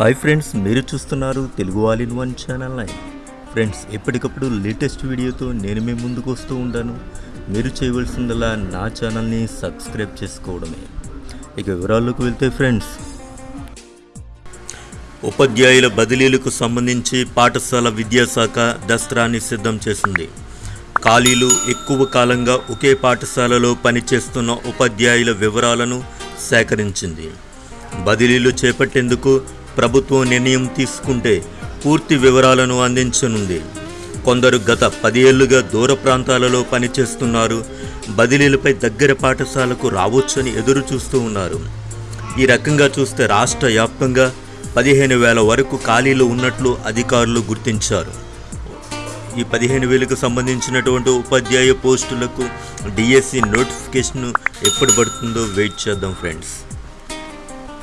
Hi friends మీరు చూస్తున్నారు Telugu all in one channel nine. Friends ఎప్పటికప్పుడు లేటెస్ట్ వీడియోతో నేను మీ ముందుకు వస్తూ ఉంటాను. మీరు చేయవలసిందల్లా నా ఛానల్ని సబ్స్క్రైబ్ చేసుకోవడమే. ఇక వివరాల్లోకి వెళ్తే ఫ్రెండ్స్ ఉపాధ్యాయుల బదిలీలకు సంబంధించి పాఠశాల విద్యాశాఖ దస్త్రాన్ని సిద్ధం చేసింది. ఖాళీలు ఎక్కువ కాలంగా ఒకే పాఠశాలలో పనిచేస్తున్న ఉపాధ్యాయుల వివరాలను సేకరించింది. బదిలీలు చేపట్టేందుకు ప్రభుత్వం నిర్ణయం తీసుకుంటే పూర్తి వివరాలను అందించనుంది. కొందరు గత పదేళ్ళుగా దూర ప్రాంతాలలో పనిచేస్తున్నారు. బదిలీలపై దగ్గర పాఠశాలకు రావచ్చని ఎదురు చూస్తూ ఉన్నారు. ఈ రకంగా చూస్తే రాష్ట్ర వ్యాప్తంగా పదిహేను వేల వరకు ఖాళీలు ఉన్నట్లు అధికారులు గుర్తించారు. ఈ పదిహేను వేలకు సంబంధించినటువంటి ఉపాధ్యాయ పోస్టులకు డిఎస్సి నోటిఫికేషన్ ఎప్పుడు పడుతుందో వెయిట్ చేద్దాం ఫ్రెండ్స్.